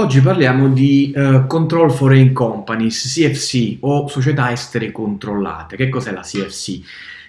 Oggi parliamo di uh, Control Foreign Companies, CFC o società estere controllate. Che cos'è la CFC?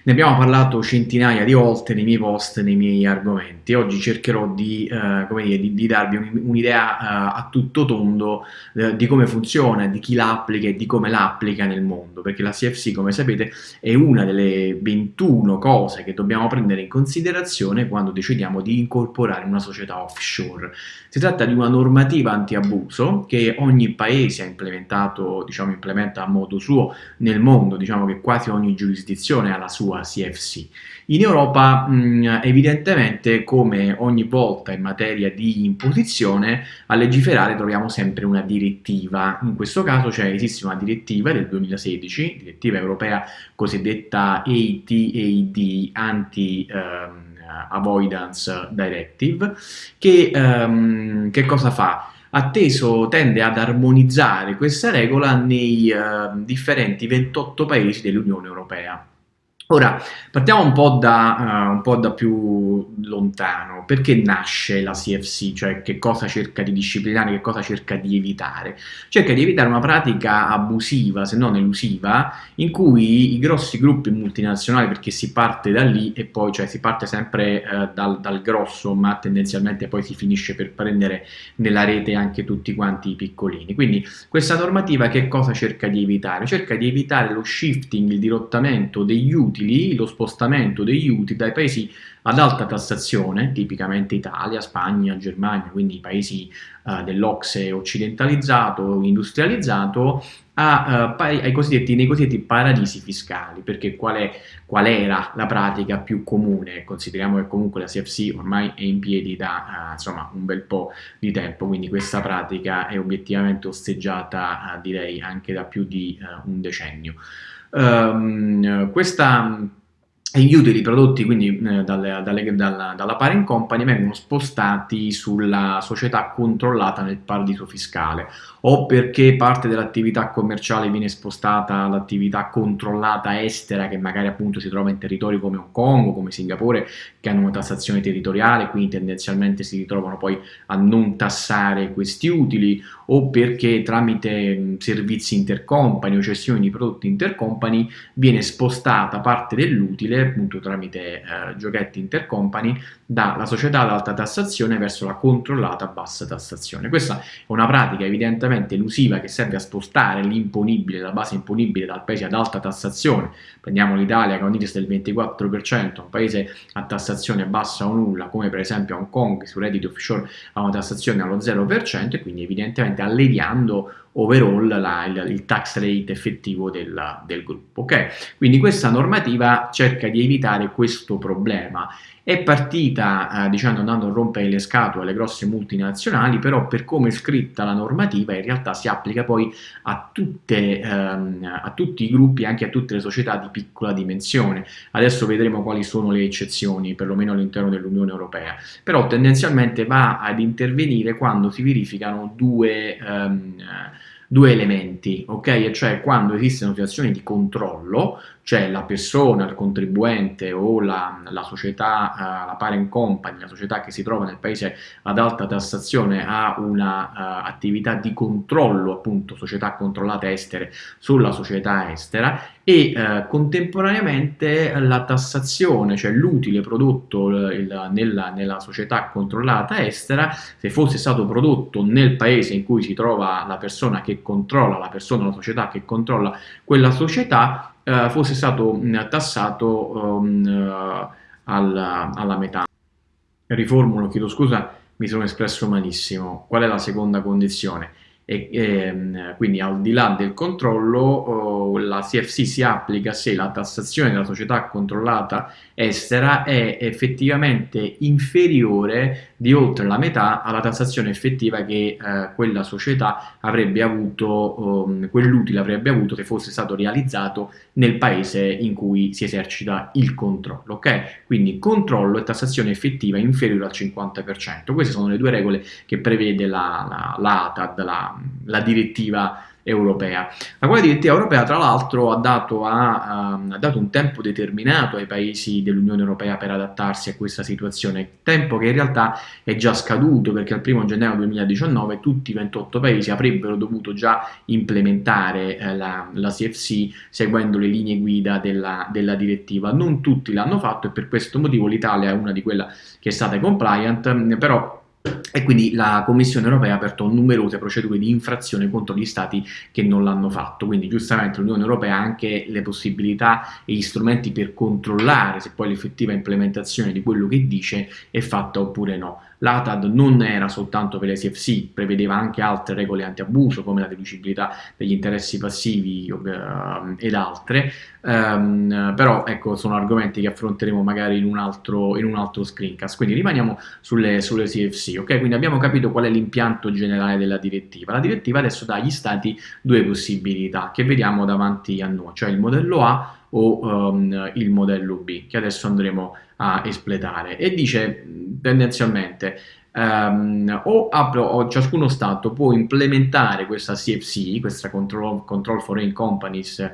Ne abbiamo parlato centinaia di volte nei miei post, nei miei argomenti. Oggi cercherò di, eh, dire, di, di darvi un'idea uh, a tutto tondo uh, di come funziona, di chi la applica e di come la applica nel mondo, perché la CFC, come sapete, è una delle 21 cose che dobbiamo prendere in considerazione quando decidiamo di incorporare una società offshore. Si tratta di una normativa anti-abuso che ogni paese ha implementato, diciamo, implementa a modo suo nel mondo, diciamo che quasi ogni giurisdizione ha la sua CFC. In Europa mh, evidentemente come ogni volta in materia di imposizione a legiferare troviamo sempre una direttiva, in questo caso cioè, esiste una direttiva del 2016, direttiva europea cosiddetta ATAD, Anti um, Avoidance Directive, che, um, che cosa fa? atteso tende ad armonizzare questa regola nei uh, differenti 28 paesi dell'Unione Europea. Ora, partiamo un po, da, uh, un po' da più lontano. Perché nasce la CFC? Cioè, che cosa cerca di disciplinare, che cosa cerca di evitare? Cerca di evitare una pratica abusiva, se non elusiva, in cui i grossi gruppi multinazionali, perché si parte da lì e poi, cioè, si parte sempre uh, dal, dal, grosso, ma tendenzialmente poi si finisce per prendere nella rete anche tutti quanti i piccolini. Quindi, questa normativa che cosa cerca di evitare? Cerca di evitare lo shifting, il dirottamento degli utili utili, lo spostamento degli utili dai paesi ad alta tassazione, tipicamente Italia, Spagna, Germania, quindi paesi uh, dell'Ocse occidentalizzato, industrializzato, a, uh, ai cosiddetti, nei cosiddetti paradisi fiscali, perché qual, è, qual, era la pratica più comune? Consideriamo che comunque la CFC ormai è in piedi da uh, insomma, un bel po' di tempo, quindi questa pratica è obiettivamente osteggiata direi anche da più di un decennio. Um, questa gli utili prodotti quindi eh, dalle, dalle, dalla, dalla, parent company vengono spostati sulla società controllata nel paradiso fiscale o perché parte dell'attività commerciale viene spostata all'attività controllata estera che magari appunto si trova in territori come Hong Kong come Singapore che hanno una tassazione territoriale quindi tendenzialmente si ritrovano poi a non tassare questi utili o perché tramite servizi intercompany o cessioni di prodotti intercompany viene spostata parte dell'utile appunto tramite eh, giochetti intercompany dalla società ad alta tassazione verso la controllata bassa tassazione. Questa è una pratica evidentemente elusiva che serve a spostare l'imponibile, la base imponibile dal paese ad alta tassazione. Prendiamo l'Italia ha un index del 24%, un paese a tassazione bassa o nulla, come per esempio Hong Kong, che su redditi offshore ha una tassazione allo 0% e quindi evidentemente alleviando overall la, il, il, tax rate effettivo del, del gruppo. Ok? Quindi questa normativa cerca di evitare questo problema. È partita, eh, diciamo, andando a rompere le scatole alle grosse multinazionali, però per come è scritta la normativa in realtà si applica poi a, tutte, ehm, a tutti i gruppi, anche a tutte le società di piccola dimensione. Adesso vedremo quali sono le eccezioni, perlomeno all'interno dell'Unione Europea. Però tendenzialmente va ad intervenire quando si verificano due... Ehm, due elementi, ok? E cioè quando esistono situazioni di controllo, cioè la persona, il contribuente o la, la società, uh, la parent company, la società che si trova nel paese ad alta tassazione ha un'attività uh, di controllo, appunto società controllate estere sulla società estera e uh, contemporaneamente la tassazione, cioè l'utile prodotto il, nella, nella società controllata estera, se fosse stato prodotto nel paese in cui si trova la persona che controlla, la persona, la società che controlla quella società, eh, fosse stato mh, tassato um, uh, alla, alla metà. Riformulo, chiedo scusa, mi sono espresso malissimo. Qual è la seconda condizione? E, e, ehm, quindi al di là del controllo oh, la CFC si applica se la tassazione della società controllata estera è effettivamente inferiore di oltre la metà alla tassazione effettiva che eh, quella società avrebbe avuto, um, quell'utile avrebbe avuto se fosse stato realizzato nel paese in cui si esercita il controllo, ok? Quindi controllo e tassazione effettiva inferiore al 50%. Queste sono le due regole che prevede la, la, la ATAD, la, la direttiva europea. La quale direttiva europea tra l'altro ha, ha, ha dato, un tempo determinato ai paesi dell'Unione Europea per adattarsi a questa situazione, tempo che in realtà è già scaduto perché al 1 gennaio 2019 tutti i 28 paesi avrebbero dovuto già implementare eh, la, la, CFC seguendo le linee guida della, della direttiva. Non tutti l'hanno fatto e per questo motivo l'Italia è una di quelle che è stata compliant, però e quindi la Commissione europea ha aperto numerose procedure di infrazione contro gli stati che non l'hanno fatto, quindi giustamente l'Unione europea ha anche le possibilità e gli strumenti per controllare se poi l'effettiva implementazione di quello che dice è fatta oppure no. L'ATAD non era soltanto per le SFC, prevedeva anche altre regole anti-abuso come la deducibilità degli interessi passivi uh, ed altre, um, però ecco sono argomenti che affronteremo magari in un altro, in un altro screencast, quindi rimaniamo sulle, sulle CFC, ok? Quindi abbiamo capito qual è l'impianto generale della direttiva. La direttiva adesso dà agli stati due possibilità che vediamo davanti a noi, cioè il modello A o um, il modello B, che adesso andremo a espletare, e dice tendenzialmente um, o, o, ciascuno Stato può implementare questa CFC, questa Control, Control Foreign Companies,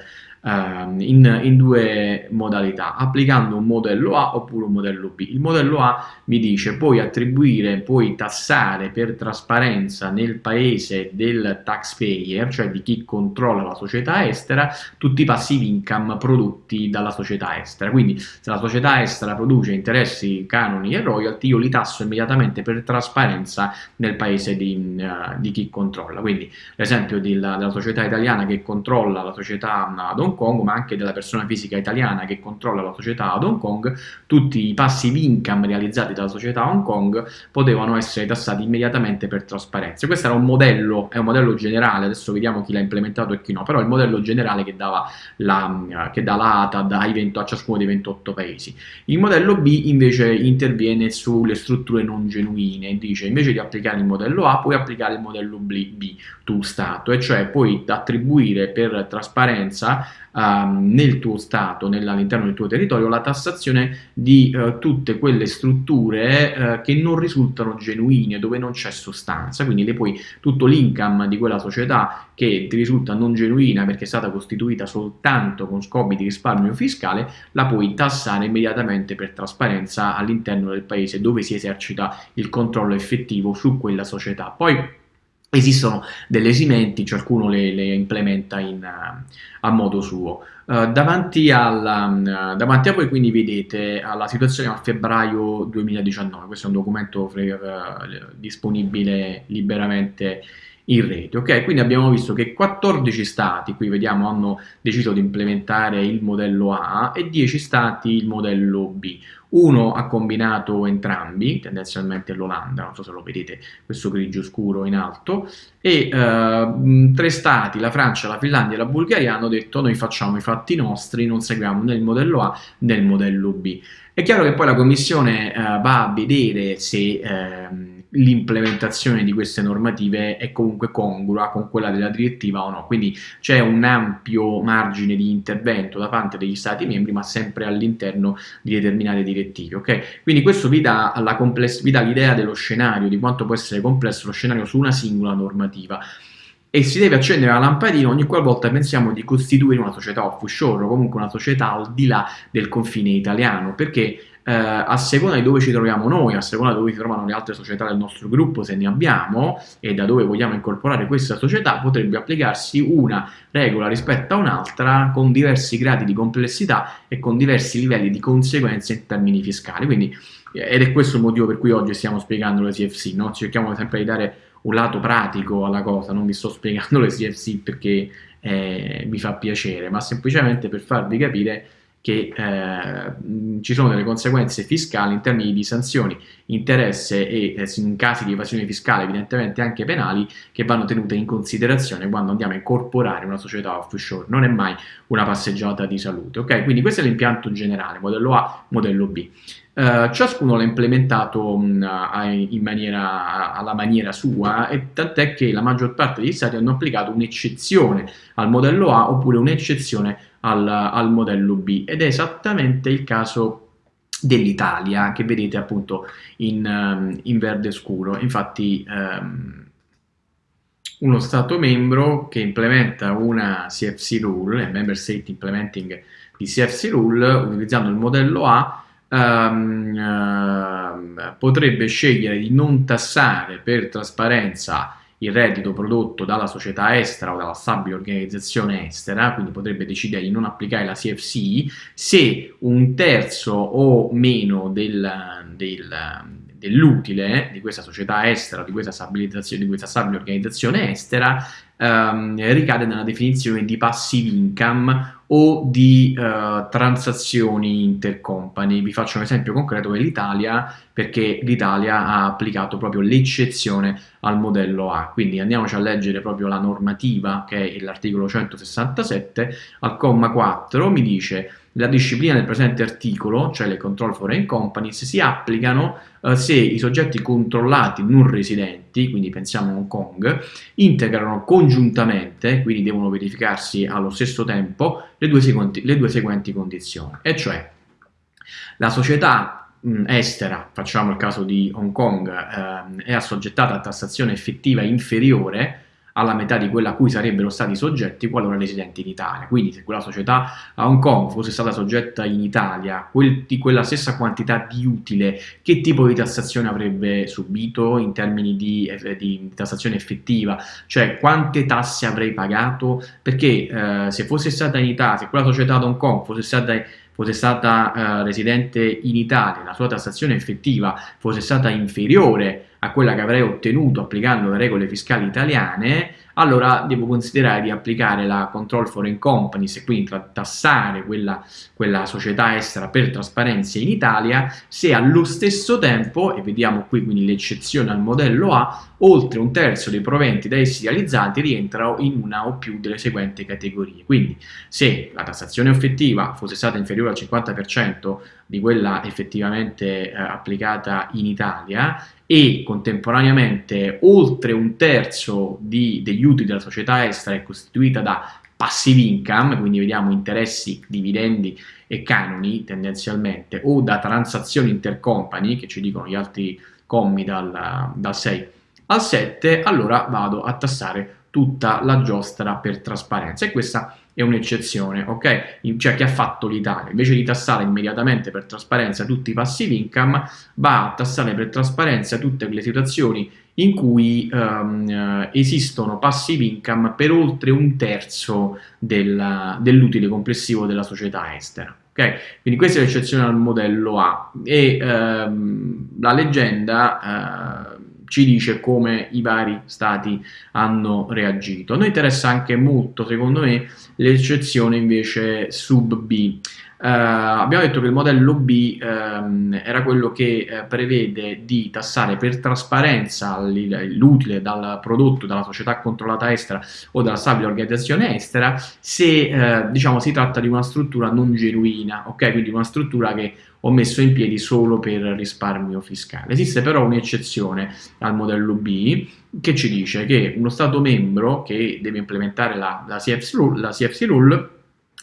in, in, due modalità, applicando un modello A oppure un modello B. Il modello A mi dice puoi attribuire, puoi tassare per trasparenza nel paese del taxpayer, cioè di chi controlla la società estera, tutti i passivi income prodotti dalla società estera. Quindi se la società estera produce interessi, canoni e royalty, io li tasso immediatamente per trasparenza nel paese di, uh, di chi controlla. Quindi l'esempio della, della società italiana che controlla la società ad Hong Kong, ma anche della persona fisica italiana che controlla la società ad Hong Kong, tutti i passive income realizzati dalla società Hong Kong potevano essere tassati immediatamente per trasparenza. Questo era un modello, è un modello generale, adesso vediamo chi l'ha implementato e chi no, però è il modello generale che, dava la, che dà l'ATA a ciascuno dei 28 paesi. Il modello B invece interviene sulle strutture non genuine, dice invece di applicare il modello A puoi applicare il modello B, B tu Stato, e cioè puoi attribuire per trasparenza um, nel tuo Stato, all'interno del tuo territorio, la tassazione di uh, tutte quelle strutture uh, che non risultano genuine, dove non c'è sostanza, quindi le puoi, tutto l'income di quella società che ti risulta non genuina perché è stata costituita soltanto con scopi di risparmio fiscale, la puoi tassare immediatamente per trasparenza all'interno del paese dove si esercita il controllo effettivo su quella società. Poi Esistono delle esimenti, ciascuno le, le implementa in, uh, a modo suo. Uh, davanti, alla, uh, davanti, a voi quindi vedete la situazione a febbraio 2019, questo è un documento disponibile liberamente in rete. Ok, quindi abbiamo visto che 14 stati, qui vediamo, hanno deciso di implementare il modello A e 10 stati il modello B. Uno ha combinato entrambi, tendenzialmente l'Olanda, non so se lo vedete, questo grigio scuro in alto, e eh, tre stati, la Francia, la Finlandia e la Bulgaria, hanno detto noi facciamo i fatti nostri, non seguiamo né il modello A né il modello B. È chiaro che poi la Commissione eh, va a vedere se... Eh, l'implementazione di queste normative è comunque congrua con quella della direttiva o no, quindi c'è un ampio margine di intervento da parte degli Stati membri ma sempre all'interno di determinate direttive, ok? Quindi questo vi dà l'idea dello scenario, di quanto può essere complesso lo scenario su una singola normativa e si deve accendere la lampadina ogni qualvolta pensiamo di costituire una società offshore o comunque una società al di là del confine italiano, perché eh, a seconda di dove ci troviamo noi, a seconda di dove si trovano le altre società del nostro gruppo, se ne abbiamo, e da dove vogliamo incorporare questa società, potrebbe applicarsi una regola rispetto a un'altra con diversi gradi di complessità e con diversi livelli di conseguenze in termini fiscali. Quindi, ed è questo il motivo per cui oggi stiamo spiegando le CFC, no? cerchiamo sempre di dare un lato pratico alla cosa, non vi sto spiegando le CFC perché eh, mi fa piacere, ma semplicemente per farvi capire che eh, ci sono delle conseguenze fiscali in termini di sanzioni, interesse e eh, in casi di evasione fiscale evidentemente anche penali che vanno tenute in considerazione quando andiamo a incorporare una società offshore, non è mai una passeggiata di salute, ok? Quindi questo è l'impianto generale, modello A, modello B. Uh, ciascuno l'ha implementato mh, in maniera, alla maniera sua e tant'è che la maggior parte degli stati hanno applicato un'eccezione al modello A oppure un'eccezione al, al modello B. Ed è esattamente il caso dell'Italia che vedete appunto in, um, in, verde scuro. Infatti um, uno Stato membro che implementa una CFC rule, Member State Implementing di CFC rule, utilizzando il modello A, um, uh, potrebbe scegliere di non tassare per trasparenza il reddito prodotto dalla società estera o dalla stabile organizzazione estera, quindi potrebbe decidere di non applicare la CFC se un terzo o meno del, del, dell'utile di questa società estera, di questa stabilizzazione, di questa stabile organizzazione estera, ehm, ricade nella definizione di passive income o di uh, transazioni intercompany. Vi faccio un esempio concreto dell'Italia perché l'Italia ha applicato proprio l'eccezione al modello A. Quindi andiamoci a leggere proprio la normativa che è l'articolo 167, al comma 4 mi dice la disciplina del presente articolo, cioè le control foreign companies, si applicano eh, se i soggetti controllati non residenti, quindi pensiamo a Hong Kong, integrano congiuntamente, quindi devono verificarsi allo stesso tempo, le due, seguenti, le due seguenti condizioni, e cioè la società estera, facciamo il caso di Hong Kong, eh, è assoggettata a tassazione effettiva inferiore alla metà di quella a cui sarebbero stati soggetti qualora residenti in Italia. Quindi se quella società a Hong Kong fosse stata soggetta in Italia quel, di quella stessa quantità di utile, che tipo di tassazione avrebbe subito in termini di, di tassazione effettiva? Cioè quante tasse avrei pagato? Perché eh, se fosse stata in Italia, se quella società ad Hong Kong fosse stata fosse stata eh, residente in Italia, la sua tassazione effettiva fosse stata inferiore a quella che avrei ottenuto applicando le regole fiscali italiane, allora devo considerare di applicare la control foreign companies e quindi tassare quella, quella società estera per trasparenza in Italia se allo stesso tempo, e vediamo qui quindi l'eccezione al modello A, oltre un terzo dei proventi da essi realizzati rientrano in una o più delle seguenti categorie. Quindi se la tassazione effettiva fosse stata inferiore al 50% di quella effettivamente eh, applicata in Italia e contemporaneamente oltre un terzo di, degli utili della società estera è costituita da passive income, quindi vediamo interessi, dividendi e canoni tendenzialmente, o da transazioni intercompany, che ci dicono gli altri commi dal, dal 6 al 7, allora vado a tassare tutta la giostra per trasparenza. E questa è un'eccezione, ok? Cioè che ha fatto l'Italia, invece di tassare immediatamente per trasparenza tutti i passive income, va a tassare per trasparenza tutte quelle situazioni in cui um, esistono passive income per oltre un terzo del, dell'utile complessivo della società estera. Okay? Quindi questa è l'eccezione al modello A e um, la leggenda uh, ci dice come i vari stati hanno reagito. A noi interessa anche molto, secondo me, l'eccezione invece sub B. Uh, abbiamo detto che il modello B um, era quello che uh, prevede di tassare per trasparenza l'utile dal prodotto dalla società controllata estera o dalla stabile organizzazione estera se uh, diciamo si tratta di una struttura non genuina, ok? Quindi una struttura che ho messo in piedi solo per risparmio fiscale. Esiste però un'eccezione al modello B che ci dice che uno Stato membro che deve implementare la, la, CFC, rule, la CFC rule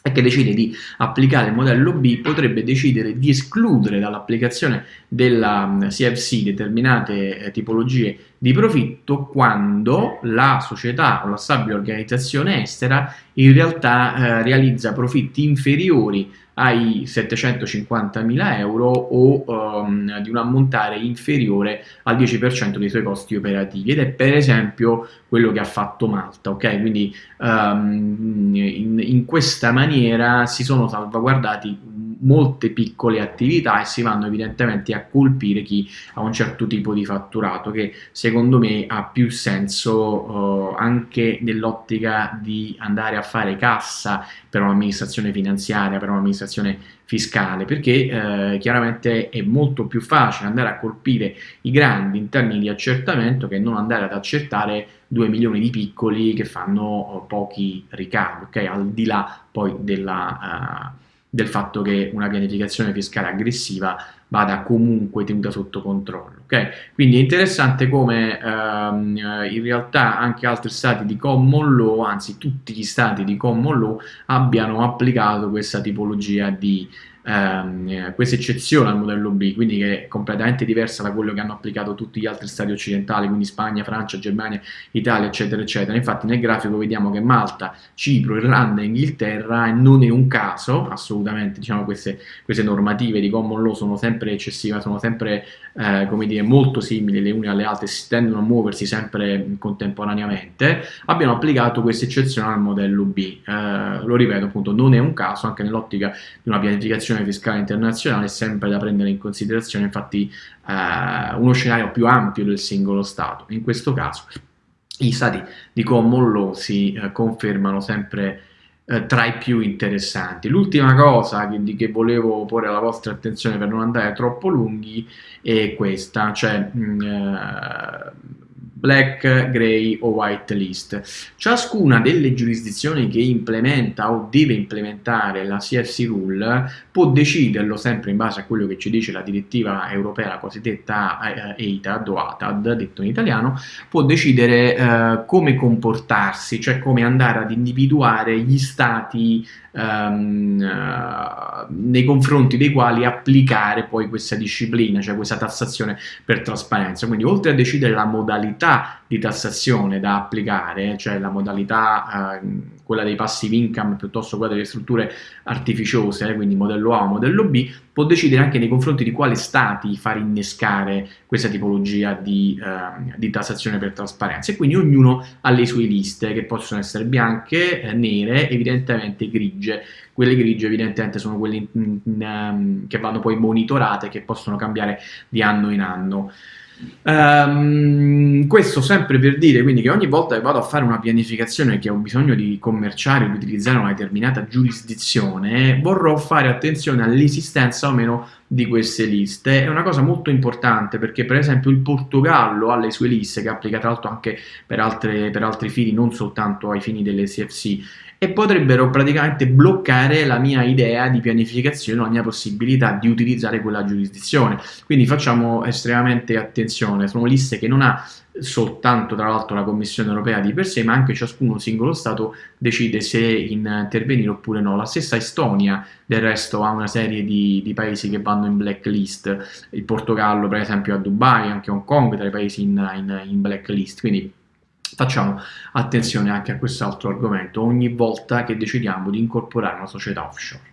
e che decide di applicare il modello B potrebbe decidere di escludere dall'applicazione della mm, CFC determinate eh, tipologie di profitto quando la società o la stabile organizzazione estera in realtà eh, realizza profitti inferiori ai 750.000 euro o um, di un ammontare inferiore al 10% dei suoi costi operativi ed è per esempio quello che ha fatto Malta, ok? Quindi um, in, in questa maniera si sono salvaguardati molte piccole attività e si vanno evidentemente a colpire chi ha un certo tipo di fatturato che secondo me ha più senso uh, anche nell'ottica di andare a fare cassa per un'amministrazione finanziaria, per un'amministrazione fiscale, perché eh, chiaramente è molto più facile andare a colpire i grandi in termini di accertamento che non andare ad accertare 2 milioni di piccoli che fanno uh, pochi ricavi, ok? Al di là poi della... Uh, del fatto che una pianificazione fiscale aggressiva vada comunque tenuta sotto controllo. Okay? Quindi è interessante come ehm, in realtà anche altri stati di common law, anzi tutti gli stati di common law, abbiano applicato questa tipologia di, ehm, questa eccezione al modello B, quindi che è completamente diversa da quello che hanno applicato tutti gli altri stati occidentali, quindi Spagna, Francia, Germania, Italia, eccetera, eccetera. Infatti nel grafico vediamo che Malta, Cipro, Irlanda e Inghilterra non è un caso, assolutamente, diciamo queste, queste normative di common law sono sempre eccessive, sono sempre eh, come dire, molto simili le une alle altre, si tendono a muoversi sempre contemporaneamente, abbiamo applicato questa eccezione al modello B. Eh, lo ripeto appunto, non è un caso, anche nell'ottica di una pianificazione fiscale internazionale, è sempre da prendere in considerazione infatti eh, uno scenario più ampio del singolo Stato. In questo caso gli stati di common law si eh, confermano sempre eh, tra i più interessanti. L'ultima cosa che, che, volevo porre alla vostra attenzione per non andare troppo lunghi è questa, cioè mh, mm, eh, black, gray o white list. Ciascuna delle giurisdizioni che implementa o deve implementare la CFC rule può deciderlo sempre in base a quello che ci dice la direttiva europea, la cosiddetta EITAD o ATAD, detto in italiano, può decidere eh, come comportarsi, cioè come andare ad individuare gli stati um, uh, nei confronti dei quali applicare poi questa disciplina, cioè questa tassazione per trasparenza. Quindi oltre a decidere la modalità di tassazione da applicare, cioè la modalità uh, quella dei passive income piuttosto quella delle strutture artificiose, quindi modello A o modello B, può decidere anche nei confronti di quali stati far innescare questa tipologia di, uh, di tassazione per trasparenza e quindi ognuno ha le sue liste che possono essere bianche, eh, nere, evidentemente grigie. Quelle grigie evidentemente sono quelle in, in, in, um, che vanno poi monitorate che possono cambiare di anno in anno. Um, questo sempre per dire quindi che ogni volta che vado a fare una pianificazione che ho bisogno di commerciare o di utilizzare una determinata giurisdizione vorrò fare attenzione all'esistenza o meno di queste liste. È una cosa molto importante perché per esempio il Portogallo ha le sue liste che applica tra l'altro anche per, altre, per altri fini non soltanto ai fini delle CFC e potrebbero praticamente bloccare la mia idea di pianificazione, la mia possibilità di utilizzare quella giurisdizione. Quindi facciamo estremamente attenzione, sono liste che non ha soltanto tra l'altro la Commissione europea di per sé, ma anche ciascuno singolo Stato decide se intervenire oppure no. La stessa Estonia del resto ha una serie di, di, paesi che vanno in blacklist, il Portogallo per esempio a Dubai, anche Hong Kong tra i paesi in, in, in blacklist, quindi Facciamo attenzione anche a quest'altro argomento ogni volta che decidiamo di incorporare una società offshore.